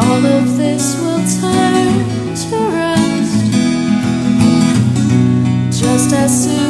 all of this will turn to rust. Just as soon